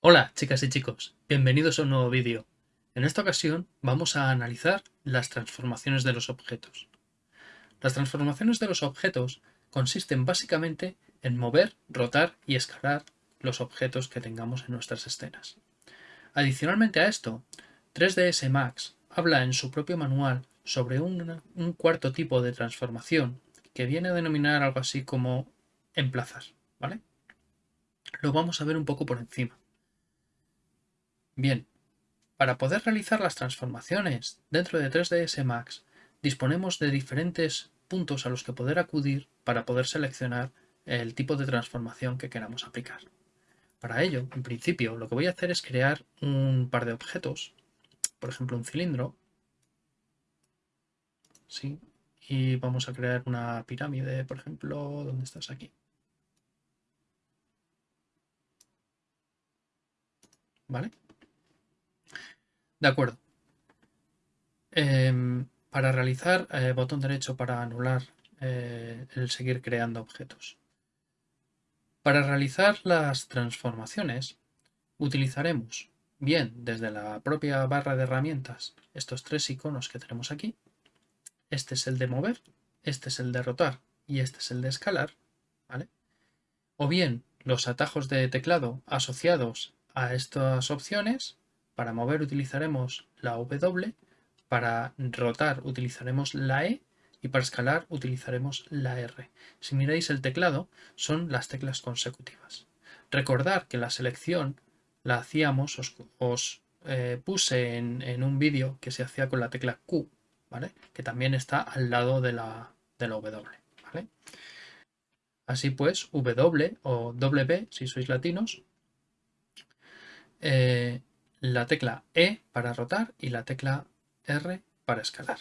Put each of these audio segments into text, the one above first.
Hola chicas y chicos, bienvenidos a un nuevo vídeo. En esta ocasión vamos a analizar las transformaciones de los objetos. Las transformaciones de los objetos consisten básicamente en mover, rotar y escalar los objetos que tengamos en nuestras escenas. Adicionalmente a esto, 3ds Max habla en su propio manual sobre un, cuarto tipo de transformación que viene a denominar algo así como emplazar, ¿vale? Lo vamos a ver un poco por encima. Bien, para poder realizar las transformaciones dentro de 3ds Max disponemos de diferentes puntos a los que poder acudir para poder seleccionar el tipo de transformación que queramos aplicar. Para ello, en principio, lo que voy a hacer es crear un par de objetos, por ejemplo un cilindro, ¿sí? y vamos a crear una pirámide, por ejemplo, ¿dónde estás aquí? ¿Vale? De acuerdo. Em, para realizar, eh, botón derecho para anular eh, el seguir creando objetos. Para realizar las transformaciones, utilizaremos bien desde la propia barra de herramientas estos tres iconos que tenemos aquí. Este es el de mover, este es el de rotar y este es el de escalar. ¿vale? O bien los atajos de teclado asociados a estas opciones para mover utilizaremos la W, para rotar utilizaremos la E y para escalar utilizaremos la R. Si miráis el teclado, son las teclas consecutivas. Recordar que la selección la hacíamos, os, eh, puse en, un vídeo que se hacía con la tecla Q, ¿vale? que también está al lado de la, de la W. ¿vale? Así pues, W o W, si sois latinos, eh, la tecla E para rotar y la tecla R para escalar.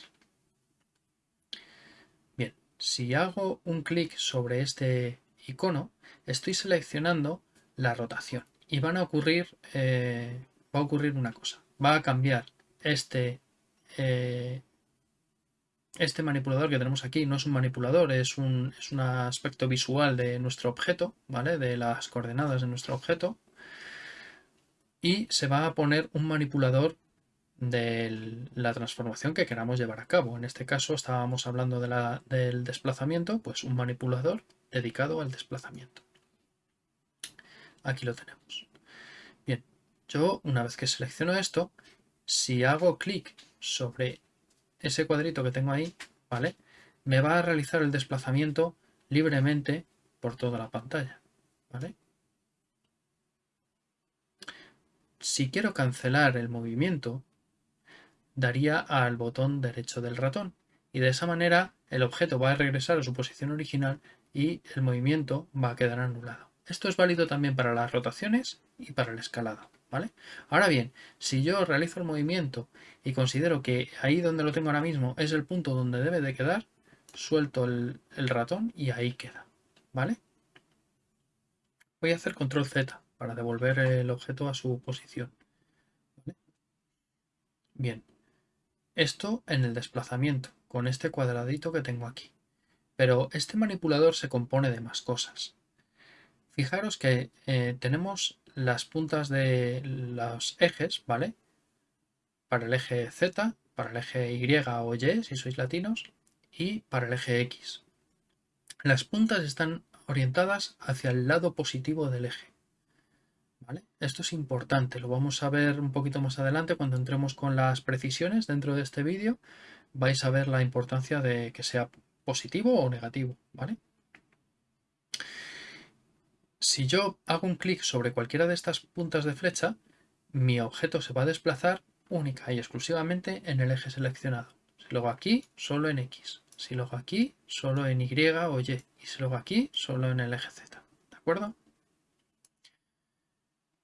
Bien, si hago un clic sobre este icono, estoy seleccionando la rotación y van a ocurrir, eh, va a ocurrir una cosa. Va a cambiar este, eh, este manipulador que tenemos aquí. No es un manipulador, es un, es un aspecto visual de nuestro objeto, ¿vale? De las coordenadas de nuestro objeto y se va a poner un manipulador de la transformación que queramos llevar a cabo. En este caso estábamos hablando del desplazamiento, pues un manipulador dedicado al desplazamiento. Aquí lo tenemos. Bien, yo una vez que selecciono esto, si hago clic sobre ese cuadrito que tengo ahí, ¿vale? Me va a realizar el desplazamiento libremente por toda la pantalla, ¿vale? Si quiero cancelar el movimiento, daría al botón derecho del ratón y de esa manera el objeto va a regresar a su posición original y el movimiento va a quedar anulado. Esto es válido también para las rotaciones y para el escalado. Ahora bien, si yo realizo el movimiento y considero que ahí donde lo tengo ahora mismo es el punto donde debe de quedar, suelto el, el ratón y ahí queda. ¿vale? Voy a hacer control Z para devolver el objeto a su posición. Bien, esto en el desplazamiento, con este cuadradito que tengo aquí. Pero este manipulador se compone de más cosas. Fijaros que eh, tenemos las puntas de los ejes, ¿vale? Para el eje Z, para el eje Y o Y, si sois latinos, y para el eje X. Las puntas están orientadas hacia el lado positivo del eje. Esto es importante, lo vamos a ver un poquito más adelante cuando entremos con las precisiones dentro de este vídeo. Vais a ver la importancia de que sea positivo o negativo, ¿vale? Si yo hago un clic sobre cualquiera de estas puntas de flecha, mi objeto se va a desplazar única y exclusivamente en el eje seleccionado. Si lo hago aquí, solo en X. Si lo hago aquí, solo en Y o Y. Y si lo hago aquí, solo en el eje Z. ¿De acuerdo?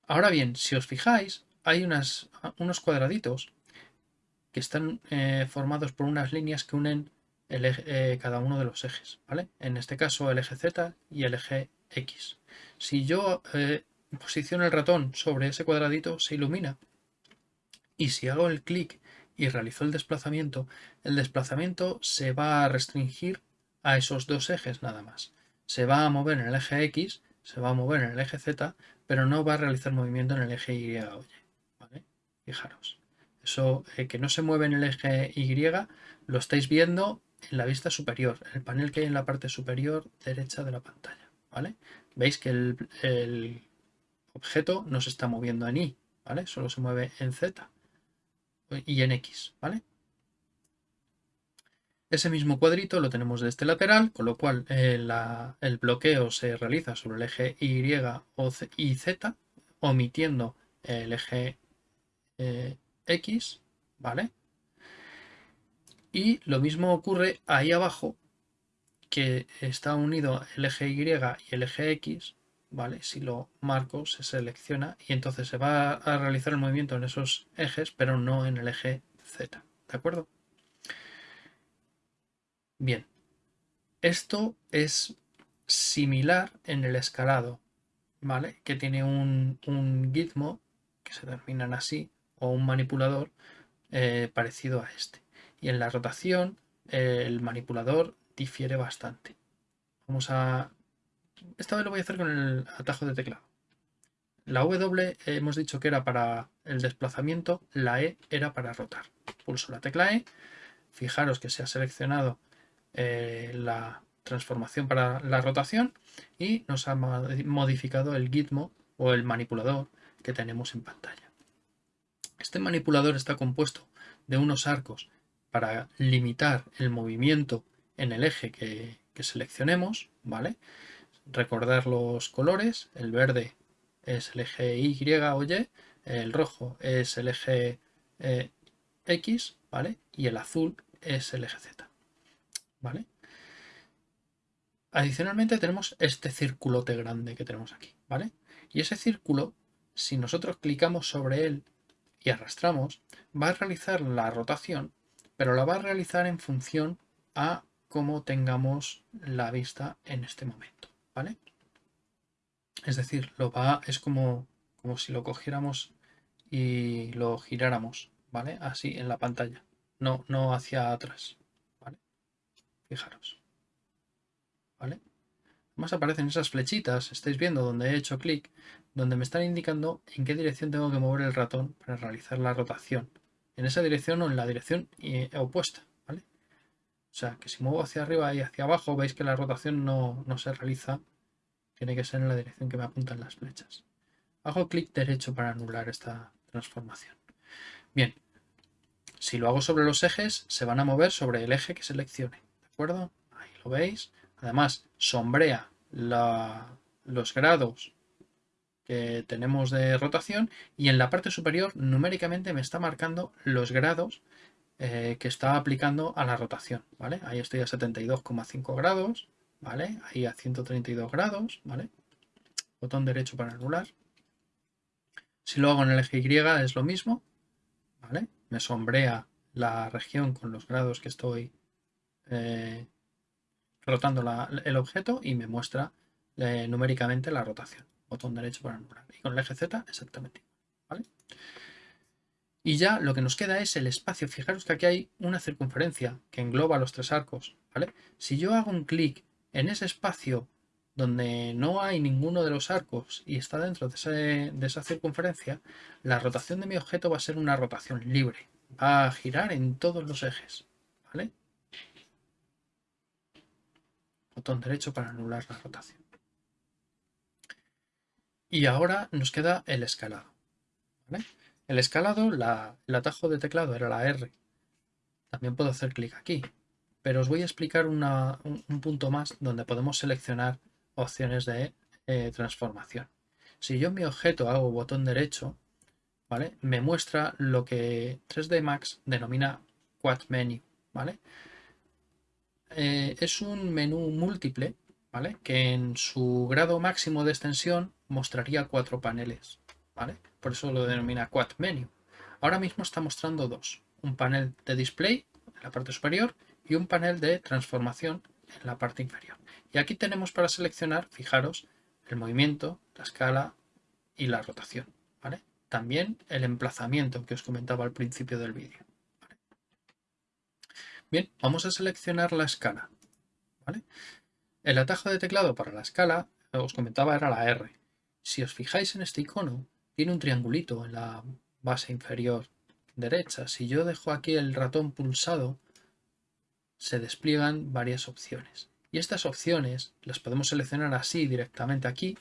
Ahora bien, si os fijáis, hay unos cuadraditos que están eh, formados por unas líneas que unen eh, cada uno de los ejes, ¿vale? En este caso el eje Z y el eje X. Si yo eh, posiciono el ratón sobre ese cuadradito, se ilumina. Y si hago el clic y realizó el desplazamiento, el desplazamiento se va a restringir a esos dos ejes nada más. Se va a mover en el eje X, se va a mover en el eje Z, pero no va a realizar movimiento en el eje Y. Fijaros. Eso eh, que no se mueve en el eje Y lo estáis viendo en la vista superior, el panel que hay en la parte superior derecha de la pantalla. ¿Vale? Veis que el, objeto no se está moviendo en Y, ¿vale? Solo se mueve en Z y en X, ¿vale? Ese mismo cuadrito lo tenemos de este lateral, con lo cual eh, el bloqueo se realiza sobre el eje Y o y Z, omitiendo el eje eh, X, ¿vale? Y lo mismo ocurre ahí abajo, que está unido el eje Y y el eje X, ¿vale? Si lo marco se selecciona y entonces se va a realizar el movimiento en esos ejes, pero no en el eje Z, ¿de acuerdo? Bien, esto es similar en el escalado, ¿vale? Que tiene un, gizmo, que se denominan así, o un manipulador eh, parecido a este. Y en la rotación, el manipulador difiere bastante. Vamos a... Esta vez lo voy a hacer con el atajo de teclado. La W hemos dicho que era para el desplazamiento, la E era para rotar. Pulso la tecla E, fijaros que se ha seleccionado eh, la transformación para la rotación y nos ha modificado el gitmo o el manipulador que tenemos en pantalla. Este manipulador está compuesto de unos arcos para limitar el movimiento en el eje que, seleccionemos, ¿vale? Recordar los colores, el verde es el eje Y o Y, el rojo es el eje eh, X, ¿vale? Y el azul es el eje Z, ¿vale? Adicionalmente tenemos este circulote grande que tenemos aquí, ¿vale? Y ese círculo, si nosotros clicamos sobre él y arrastramos, va a realizar la rotación, pero la va a realizar en función a como tengamos la vista en este momento, ¿vale? Es decir, lo va, es como, como si lo cogiéramos y lo giráramos, ¿vale? Así en la pantalla, no, no hacia atrás, ¿vale? Fijaros, ¿vale? Además aparecen esas flechitas, estáis viendo donde he hecho clic, donde me están indicando en qué dirección tengo que mover el ratón para realizar la rotación. En esa dirección o en la dirección eh, opuesta. O sea, que si muevo hacia arriba y hacia abajo, veis que la rotación no, se realiza. Tiene que ser en la dirección que me apuntan las flechas. Hago clic derecho para anular esta transformación. Bien, si lo hago sobre los ejes, se van a mover sobre el eje que seleccione. ¿De acuerdo? Ahí lo veis. Además, sombrea los grados que tenemos de rotación y en la parte superior numéricamente me está marcando los grados eh, que está aplicando a la rotación, ¿vale? Ahí estoy a 72,5 grados, ¿vale? Ahí a 132 grados, ¿vale? Botón derecho para anular. Si lo hago en el eje Y es lo mismo, ¿vale? Me sombrea la región con los grados que estoy eh, rotando el objeto y me muestra eh, numéricamente la rotación. Botón derecho para anular. Y con el eje Z exactamente ¿vale? Y ya lo que nos queda es el espacio. Fijaros que aquí hay una circunferencia que engloba los tres arcos. ¿vale? Si yo hago un clic en ese espacio donde no hay ninguno de los arcos y está dentro de, esa circunferencia, la rotación de mi objeto va a ser una rotación libre. Va a girar en todos los ejes. ¿vale? Botón derecho para anular la rotación. Y ahora nos queda el escalado. ¿vale? El escalado, el atajo de teclado era la R. También puedo hacer clic aquí. Pero os voy a explicar un, punto más donde podemos seleccionar opciones de eh, transformación. Si yo en mi objeto hago botón derecho, ¿vale? me muestra lo que 3D Max denomina Quad Menu. ¿vale? Eh, es un menú múltiple ¿vale? que en su grado máximo de extensión mostraría cuatro paneles. ¿Vale? por eso lo denomina Quad Menu. Ahora mismo está mostrando dos, un panel de display en la parte superior y un panel de transformación en la parte inferior. Y aquí tenemos para seleccionar, fijaros, el movimiento, la escala y la rotación. ¿vale? También el emplazamiento que os comentaba al principio del vídeo. Bien, vamos a seleccionar la escala. ¿vale? El atajo de teclado para la escala, os comentaba, era la R. Si os fijáis en este icono, tiene un triangulito en la base inferior derecha. Si yo dejo aquí el ratón pulsado, se despliegan varias opciones. Y estas opciones las podemos seleccionar así directamente aquí,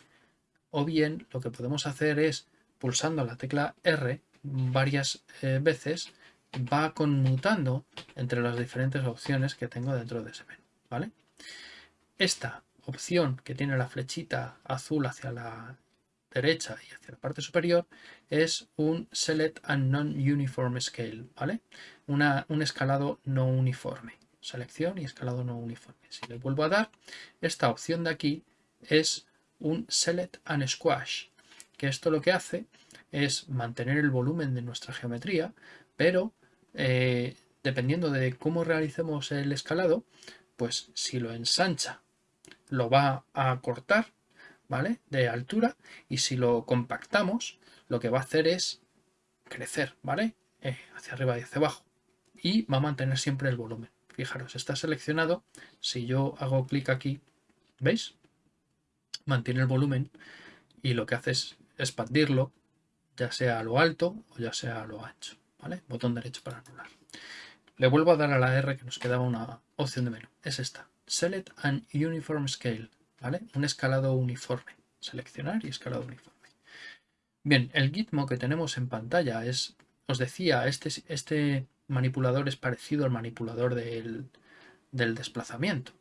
o bien lo que podemos hacer es, pulsando la tecla R varias eh, veces, va conmutando entre las diferentes opciones que tengo dentro de ese menú. ¿vale? Esta opción que tiene la flechita azul hacia la derecha y hacia la parte superior es un Select and Non-Uniform Scale, ¿vale? un escalado no uniforme. Selección y escalado no uniforme. Si le vuelvo a dar, esta opción de aquí es un Select and Squash, que esto lo que hace es mantener el volumen de nuestra geometría, pero eh, dependiendo de cómo realicemos el escalado, pues si lo ensancha lo va a cortar, ¿vale? De altura y si lo compactamos lo que va a hacer es crecer, ¿vale? Eh, hacia arriba y hacia abajo y va a mantener siempre el volumen. Fijaros, está seleccionado. Si yo hago clic aquí, ¿veis? Mantiene el volumen y lo que hace es expandirlo, ya sea a lo alto o ya sea a lo ancho. Botón derecho para anular. Le vuelvo a dar a la R que nos quedaba una opción de menú. Es esta. Select an Uniform Scale. ¿Vale? Un escalado uniforme. Seleccionar y escalado uniforme. Bien, el gitmo que tenemos en pantalla es, os decía, este, este manipulador es parecido al manipulador del, desplazamiento.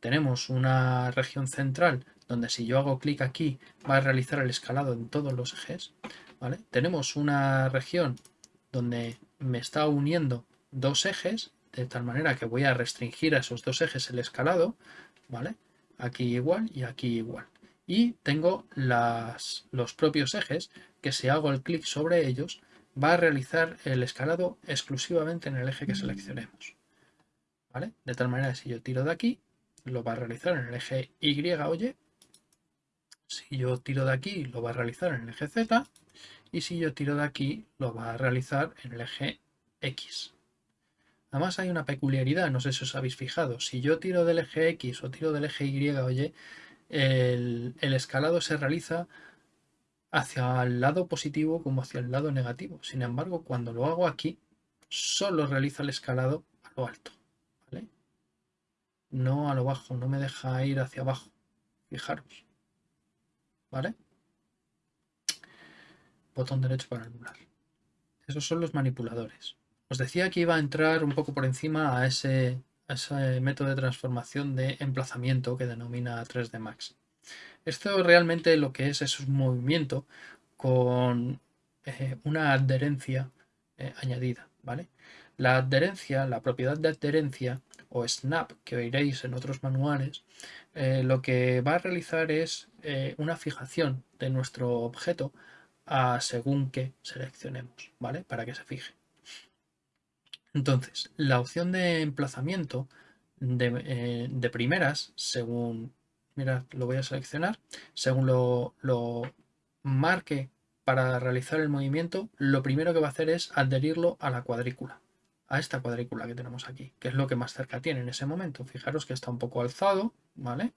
Tenemos una región central donde si yo hago clic aquí va a realizar el escalado en todos los ejes. Tenemos una región donde me está uniendo dos ejes, de tal manera que voy a restringir a esos dos ejes el escalado. Aquí igual y aquí igual. Y tengo las, los propios ejes que si hago el clic sobre ellos va a realizar el escalado exclusivamente en el eje que seleccionemos. ¿Vale? De tal manera si yo tiro de aquí, lo va a realizar en el eje Y o. Si yo tiro de aquí, lo va a realizar en el eje Z y si yo tiro de aquí lo va a realizar en el eje X. Además hay una peculiaridad, no sé si os habéis fijado, si yo tiro del eje X o tiro del eje Y o Y, el, escalado se realiza hacia el lado positivo como hacia el lado negativo. Sin embargo, cuando lo hago aquí, solo realiza el escalado a lo alto. ¿vale? No a lo bajo, no me deja ir hacia abajo. Fijaros. ¿Vale? botón derecho para anular. Esos son los manipuladores. Os decía que iba a entrar un poco por encima a ese, método de transformación de emplazamiento que denomina 3D Max. Esto realmente lo que es es un movimiento con eh, una adherencia eh, añadida. ¿vale? La adherencia, la propiedad de adherencia o snap que oiréis en otros manuales, eh, lo que va a realizar es una fijación de nuestro objeto a según que seleccionemos, ¿vale? Para que se fije. Entonces, la opción de emplazamiento de, eh, primeras, según, mira, lo voy a seleccionar, según lo, lo marque para realizar el movimiento, lo primero que va a hacer es adherirlo a la cuadrícula, a esta cuadrícula que tenemos aquí, que es lo que más cerca tiene en ese momento. Fijaros que está un poco alzado, ¿vale?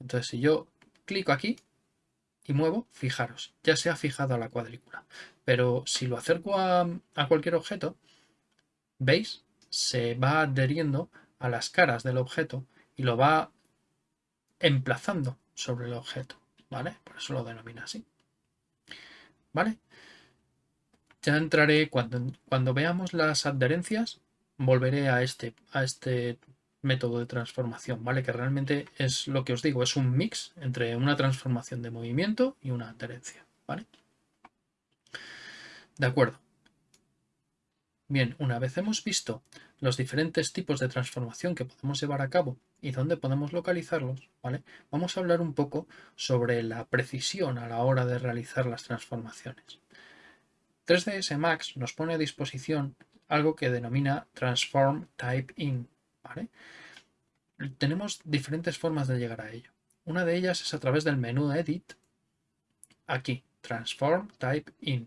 Entonces, si yo clico aquí, y muevo, fijaros, ya se ha fijado a la cuadrícula. Pero si lo acerco a, cualquier objeto, ¿veis? Se va adheriendo a las caras del objeto y lo va emplazando sobre el objeto, ¿vale? Por eso lo denomina así. ¿Vale? Ya entraré, cuando, cuando veamos las adherencias, volveré a este, a este método de transformación, ¿vale? Que realmente es lo que os digo, es un mix entre una transformación de movimiento y una adherencia, ¿vale? De acuerdo. Bien, una vez hemos visto los diferentes tipos de transformación que podemos llevar a cabo y dónde podemos localizarlos, ¿vale? Vamos a hablar un poco sobre la precisión a la hora de realizar las transformaciones. 3ds Max nos pone a disposición algo que denomina Transform Type In, tenemos diferentes formas de llegar a ello. Una de ellas es a través del menú Edit, aquí, Transform Type In.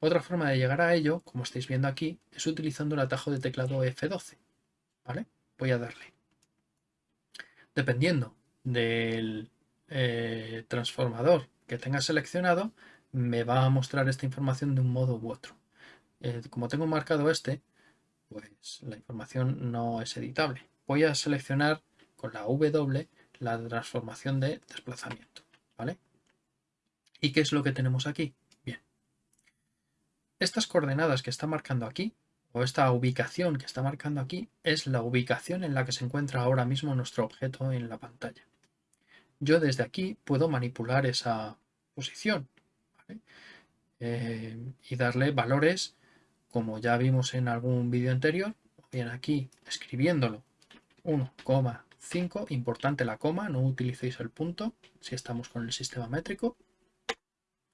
Otra forma de llegar a ello, como estáis viendo aquí, es utilizando el atajo de teclado F12. ¿vale? Voy a darle. Dependiendo del eh, transformador que tenga seleccionado, me va a mostrar esta información de un modo u otro. Eh, como tengo marcado este, pues la información no es editable. Voy a seleccionar con la W la transformación de desplazamiento. ¿vale? ¿Y qué es lo que tenemos aquí? Estas coordenadas que está marcando aquí, o esta ubicación que está marcando aquí, es la ubicación en la que se encuentra ahora mismo nuestro objeto en la pantalla. Yo desde aquí puedo manipular esa posición eh, y darle valores como ya vimos en algún vídeo anterior, bien aquí escribiéndolo. 1,5, importante la coma, no utilicéis el punto si estamos con el sistema métrico,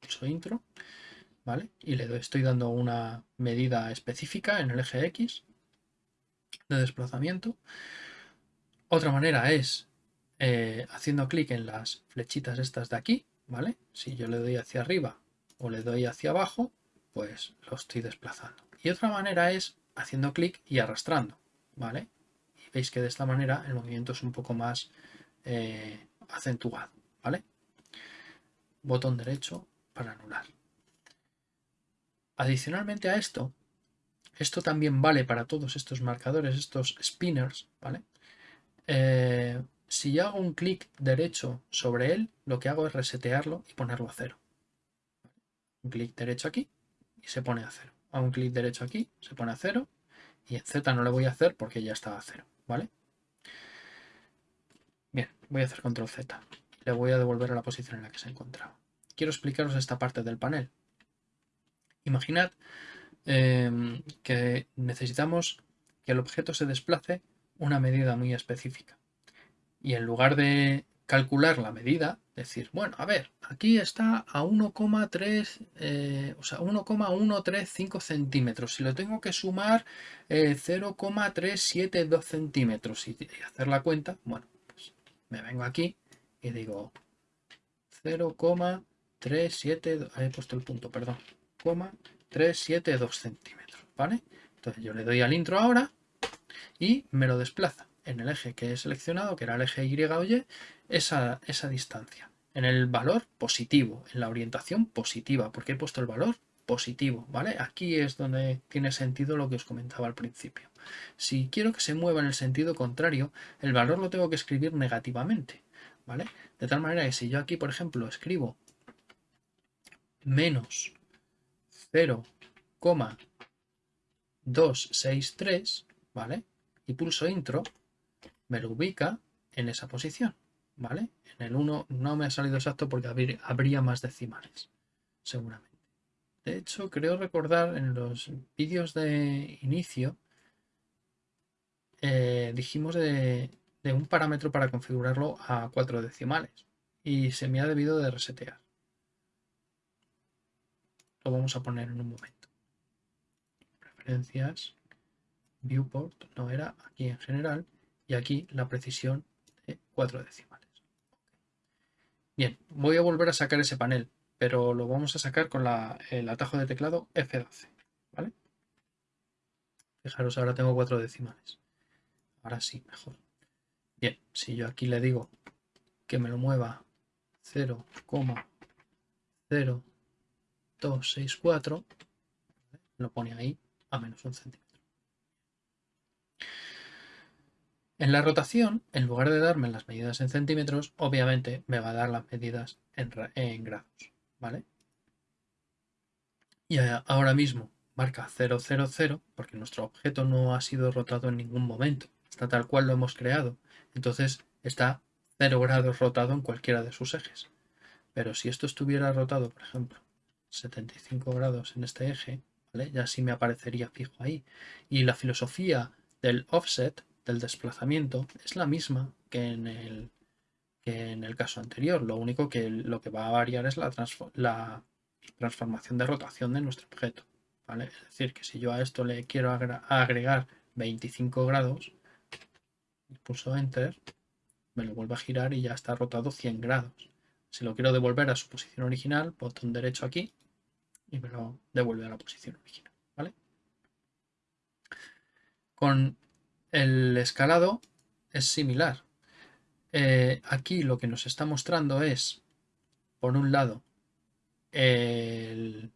pulso intro, ¿vale? Y le estoy dando una medida específica en el eje X de desplazamiento. Otra manera es eh, haciendo clic en las flechitas estas de aquí, ¿vale? Si yo le doy hacia arriba o le doy hacia abajo, pues lo estoy desplazando. Y otra manera es haciendo clic y arrastrando, ¿vale? Y veis que de esta manera el movimiento es un poco más eh, acentuado, ¿vale? Botón derecho para anular. Adicionalmente a esto, esto también vale para todos estos marcadores, estos spinners, ¿vale? Eh, si yo hago un clic derecho sobre él, lo que hago es resetearlo y ponerlo a cero. Un clic derecho aquí y se pone a cero. Hago un clic derecho aquí, se pone a cero. Y en Z no le voy a hacer porque ya está a cero, ¿vale? Bien, voy a hacer control Z. Le voy a devolver a la posición en la que se encontraba. Quiero explicaros esta parte del panel. Imaginad em, que necesitamos que el objeto se desplace una medida muy específica. Y en lugar de calcular la medida, decir, bueno, a ver, aquí está a 1,3, eh, o sea, 1,135 centímetros. Si lo tengo que sumar, 0,372 eh, centímetros y, hacer la cuenta, bueno, pues me vengo aquí y digo 0,372, he puesto el punto, perdón, 372 centímetros, ¿vale? Entonces yo le doy al intro ahora y me lo desplaza en el eje que he seleccionado, que era el eje Y o Y, esa, esa distancia. En el valor positivo, en la orientación positiva, porque he puesto el valor positivo, ¿vale? Aquí es donde tiene sentido lo que os comentaba al principio. Si quiero que se mueva en el sentido contrario, el valor lo tengo que escribir negativamente, ¿vale? De tal manera que si yo aquí, por ejemplo, escribo menos 0,263, ¿vale? Y pulso intro, me lo ubica en esa posición, ¿vale? En el 1 no me ha salido exacto porque habría más decimales, seguramente. De hecho, creo recordar en los vídeos de inicio eh, dijimos de, de un parámetro para configurarlo a cuatro decimales y se me ha debido de resetear. Lo vamos a poner en un momento. Preferencias, viewport, no era aquí en general, y aquí la precisión de 4 decimales. Bien, voy a volver a sacar ese panel, pero lo vamos a sacar con el atajo de teclado F12. ¿vale? Fijaros, ahora tengo 4 decimales. Ahora sí, mejor. Bien, si yo aquí le digo que me lo mueva 0,0264, lo pone ahí a menos un centímetro. En la rotación, en lugar de darme las medidas en centímetros, obviamente me va a dar las medidas en, grados, ¿vale? Y ahora mismo marca 000 porque nuestro objeto no ha sido rotado en ningún momento, está tal cual lo hemos creado, entonces está 0 grados rotado en cualquiera de sus ejes. Pero si esto estuviera rotado, por ejemplo, 75 grados en este eje, ya sí me aparecería fijo ahí. Y la filosofía del offset del desplazamiento es la misma que en el, que en el caso anterior. Lo único que lo que va a variar es la, la transformación de rotación de nuestro objeto. ¿vale? Es decir, que si yo a esto le quiero agregar 25 grados, pulso Enter, me lo vuelve a girar y ya está rotado 100 grados. Si lo quiero devolver a su posición original, botón derecho aquí y me lo devuelve a la posición original. ¿vale? Con el escalado es similar. Eh, aquí lo que nos está mostrando es, por un lado, el,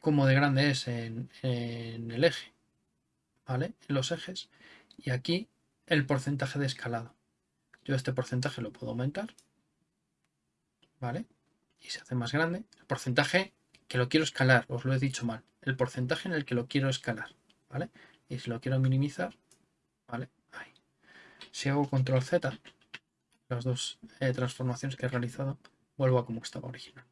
cómo de grande es en, el eje, ¿vale? En los ejes. Y aquí el porcentaje de escalado. Yo este porcentaje lo puedo aumentar, ¿vale? Y se hace más grande. El porcentaje que lo quiero escalar, os lo he dicho mal. El porcentaje en el que lo quiero escalar, ¿vale? Y si lo quiero minimizar, ¿vale? Ahí. Si hago control Z, las dos eh, transformaciones que he realizado, vuelvo a como estaba original.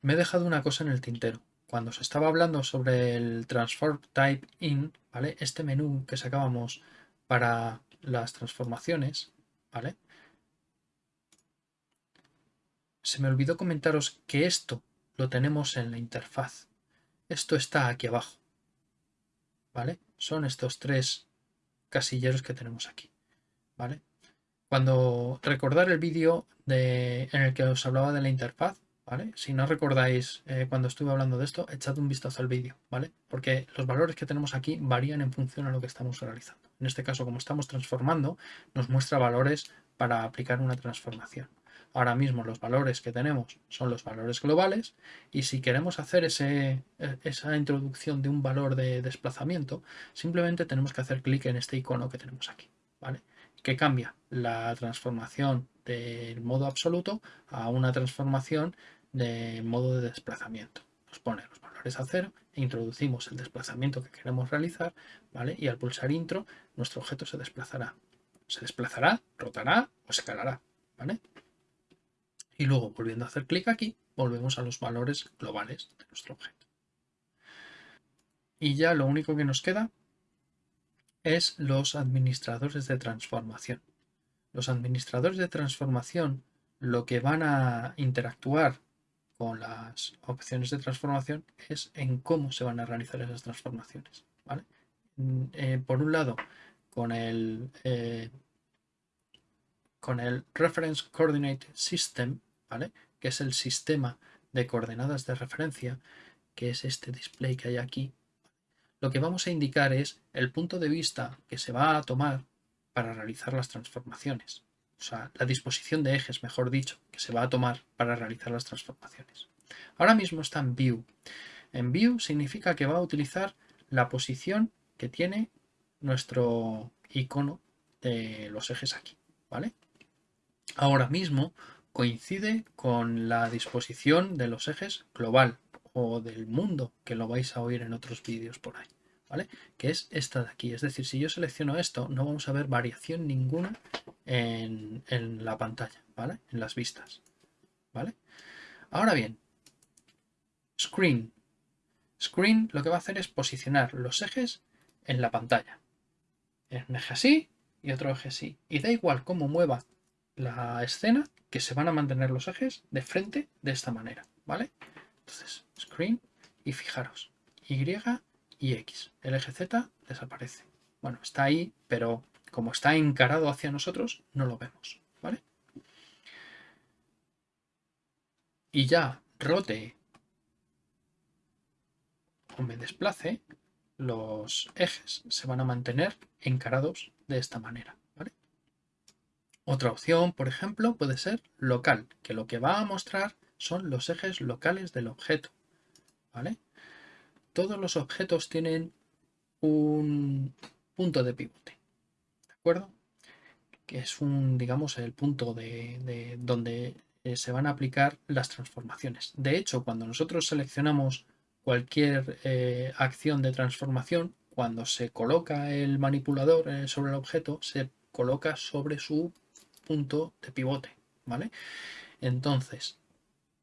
Me he dejado una cosa en el tintero. Cuando se estaba hablando sobre el Transform Type In, ¿vale? Este menú que sacábamos para las transformaciones, ¿vale? Se me olvidó comentaros que esto lo tenemos en la interfaz. Esto está aquí abajo, ¿vale? Son estos tres casilleros que tenemos aquí, ¿vale? Cuando recordar el vídeo en el que os hablaba de la interfaz, si no recordáis eh, cuando estuve hablando de esto, echad un vistazo al vídeo, ¿vale? Porque los valores que tenemos aquí varían en función a lo que estamos realizando. En este caso, como estamos transformando, nos muestra valores para aplicar una transformación. Ahora mismo los valores que tenemos son los valores globales y si queremos hacer e, esa introducción de un valor de desplazamiento, simplemente tenemos que hacer clic en este icono que tenemos aquí, ¿vale? Que cambia la transformación del modo absoluto a una transformación de modo de desplazamiento. Nos pone los valores a cero e introducimos el desplazamiento que queremos realizar, ¿vale? Y al pulsar intro, nuestro objeto se desplazará. Se desplazará, rotará o escalará, ¿vale? Y luego, volviendo a hacer clic aquí, volvemos a los valores globales de nuestro objeto. Y ya lo único que nos queda es los administradores de transformación. Los administradores de transformación lo que van a interactuar con las opciones de transformación es en cómo se van a realizar esas transformaciones. Mm, eh, por un lado, con el, eh, con el Reference Coordinate System, ¿vale? que es el sistema de coordenadas de referencia, que es este display que hay aquí, lo que vamos a indicar es el punto de vista que se va a tomar para realizar las transformaciones o sea, la disposición de ejes, mejor dicho, que se va a tomar para realizar las transformaciones. Ahora mismo está en View. En View significa que va a utilizar la posición que tiene nuestro icono de los ejes aquí, ¿vale? Ahora mismo coincide con la disposición de los ejes global o del mundo, que lo vais a oír en otros vídeos por ahí. Que es esta de aquí. Es decir, si yo selecciono esto, no vamos a ver variación ninguna en, la pantalla, ¿vale? En las vistas, ¿vale? Ahora bien, Screen. Screen lo que va a hacer es posicionar los ejes en la pantalla. Un eje así y otro eje así. Y da igual cómo mueva la escena, que se van a mantener los ejes de frente de esta manera, ¿vale? Entonces, Screen y fijaros, Y y X. El eje Z desaparece. Bueno, está ahí, pero como está encarado hacia nosotros, no lo vemos. ¿vale? Y ya rote o me desplace, los ejes se van a mantener encarados de esta manera. Otra opción, por ejemplo, puede ser local, que lo que va a mostrar son los ejes locales del objeto. ¿vale? todos los objetos tienen un punto de pivote. ¿De acuerdo? Que es un, digamos, el punto de, donde eh, se van a aplicar las transformaciones. De hecho, cuando nosotros seleccionamos cualquier eh, acción de transformación, cuando se coloca el manipulador eh, sobre el objeto, se coloca sobre su punto de pivote. ¿Vale? Entonces,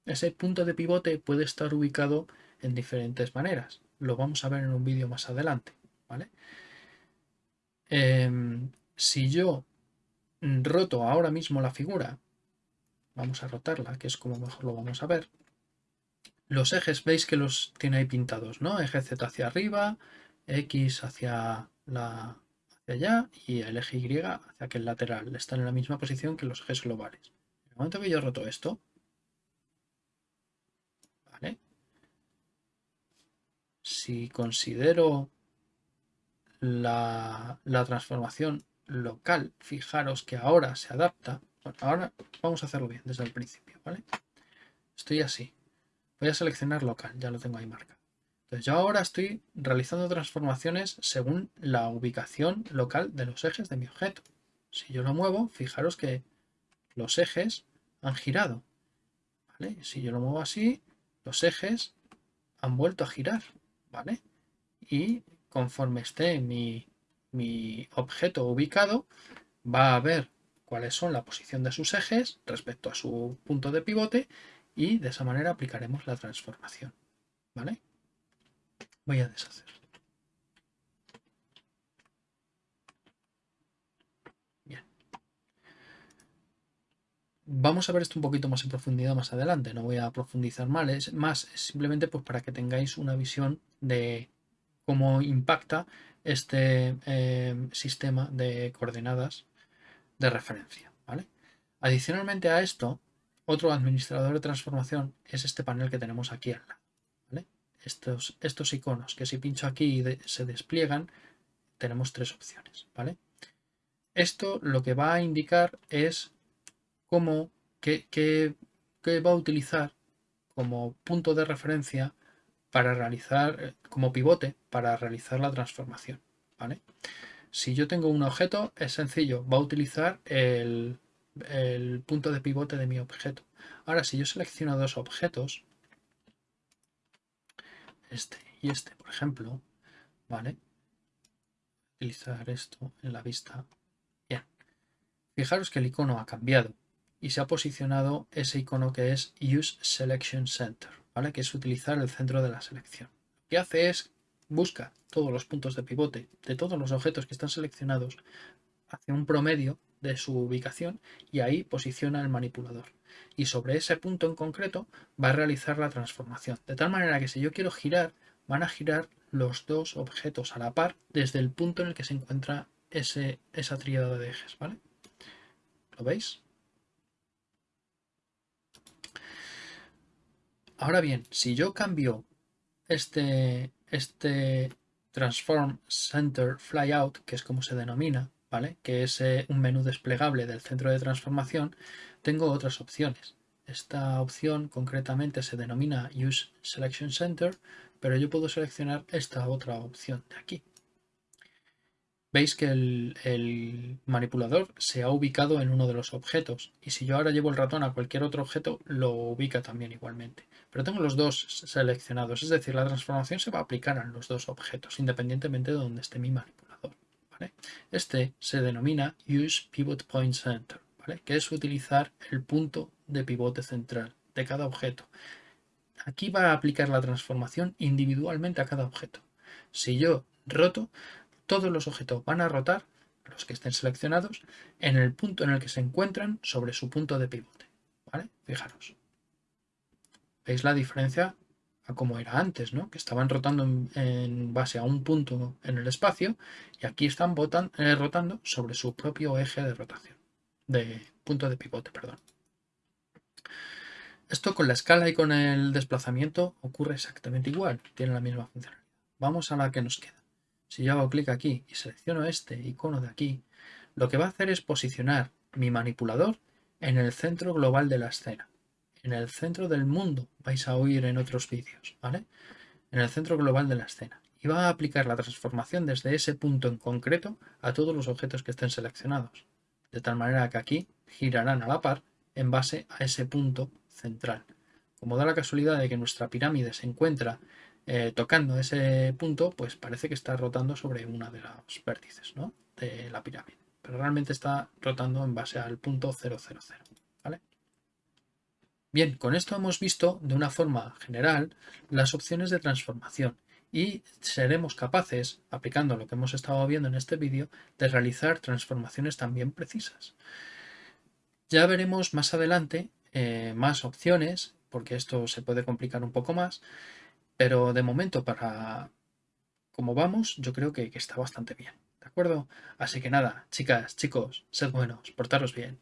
ese punto de pivote puede estar ubicado en diferentes maneras. Lo vamos a ver en un vídeo más adelante. ¿vale? Em, si yo roto ahora mismo la figura, vamos a rotarla, que es como mejor lo vamos a ver. Los ejes veis que los tiene ahí pintados, ¿no? Eje Z hacia arriba, X hacia, la, allá y el eje Y hacia aquel lateral. Están en la misma posición que los ejes globales. En el momento que yo roto esto, si considero la, la transformación local, fijaros que ahora se adapta. Bueno, ahora vamos a hacerlo bien desde el principio, ¿vale? Estoy así. Voy a seleccionar local, ya lo tengo ahí marcado. Entonces yo ahora estoy realizando transformaciones según la ubicación local de los ejes de mi objeto. Si yo lo muevo, fijaros que los ejes han girado. ¿vale? Si yo lo muevo así, los ejes han vuelto a girar. ¿vale? Y conforme esté mi, mi objeto ubicado, va a ver cuáles son la posición de sus ejes respecto a su punto de pivote y de esa manera aplicaremos la transformación. ¿Vale? Voy a deshacer. Bien. Vamos a ver esto un poquito más en profundidad más adelante. No voy a profundizar más, más simplemente pues para que tengáis una visión de cómo impacta este eh, sistema de coordenadas de referencia. ¿vale? Adicionalmente a esto, otro administrador de transformación es este panel que tenemos aquí al lado estos, estos iconos que si pincho aquí se despliegan, tenemos tres opciones. ¿vale? Esto lo que va a indicar es cómo, qué, va a utilizar como punto de referencia para realizar, eh, como pivote para realizar la transformación. ¿vale? Si yo tengo un objeto, es sencillo, va a utilizar el, el punto de pivote de mi objeto. Ahora, si yo selecciono dos objetos, este y este, por ejemplo, ¿vale? Utilizar esto en la vista. Bien. Fijaros que el icono ha cambiado y se ha posicionado ese icono que es Use Selection Center, ¿vale? Que es utilizar el centro de la selección. Lo que hace es busca todos los puntos de pivote de todos los objetos que están seleccionados, hace un promedio de su ubicación y ahí posiciona el manipulador y sobre ese punto en concreto va a realizar la transformación. De tal manera que si yo quiero girar, van a girar los dos objetos a la par desde el punto en el que se encuentra ese, esa tríada de ejes. ¿vale? ¿Lo veis? Ahora bien, si yo cambio este, este Transform Center Flyout, que es como se denomina, ¿vale? que es eh, un menú desplegable del centro de transformación, tengo otras opciones. Esta opción concretamente se denomina Use Selection Center, pero yo puedo seleccionar esta otra opción de aquí. Veis que el, manipulador se ha ubicado en uno de los objetos y si yo ahora llevo el ratón a cualquier otro objeto lo ubica también igualmente. Pero tengo los dos seleccionados, es decir, la transformación se va a aplicar a los dos objetos independientemente de donde esté mi manipulador. Este se denomina Use Pivot Point Center que es utilizar el punto de pivote central de cada objeto. Aquí va a aplicar la transformación individualmente a cada objeto. Si yo roto, todos los objetos van a rotar, los que estén seleccionados, en el punto en el que se encuentran sobre su punto de pivote. Fijaros. ¿Veis la diferencia a como era antes, ¿no? que estaban rotando en, base a un punto en el espacio y aquí están eh, rotando sobre su propio eje de rotación de punto de pivote, perdón. Esto con la escala y con el desplazamiento ocurre exactamente igual, tiene la misma funcionalidad. Vamos a la que nos queda. Si yo hago clic aquí y selecciono este icono de aquí, lo que va a hacer es posicionar mi manipulador en el centro global de la escena, en el centro del mundo, vais a oír en otros vídeos, ¿vale? En el centro global de la escena. Y va a aplicar la transformación desde ese punto en concreto a todos los objetos que estén seleccionados de tal manera que aquí girarán a la par en base a ese punto central. Como da la casualidad de que nuestra pirámide se encuentra eh, tocando ese punto, pues parece que está rotando sobre una de los vértices de la pirámide. Pero realmente está rotando en base al punto 000. ¿vale? Bien, con esto hemos visto de una forma general las opciones de transformación y seremos capaces, aplicando lo que hemos estado viendo en este vídeo, de realizar transformaciones también precisas. Ya veremos más adelante eh, más opciones, porque esto se puede complicar un poco más, pero de momento para como vamos, yo creo que, que está bastante bien. ¿De acuerdo? Así que nada, chicas, chicos, sed buenos, portaros bien.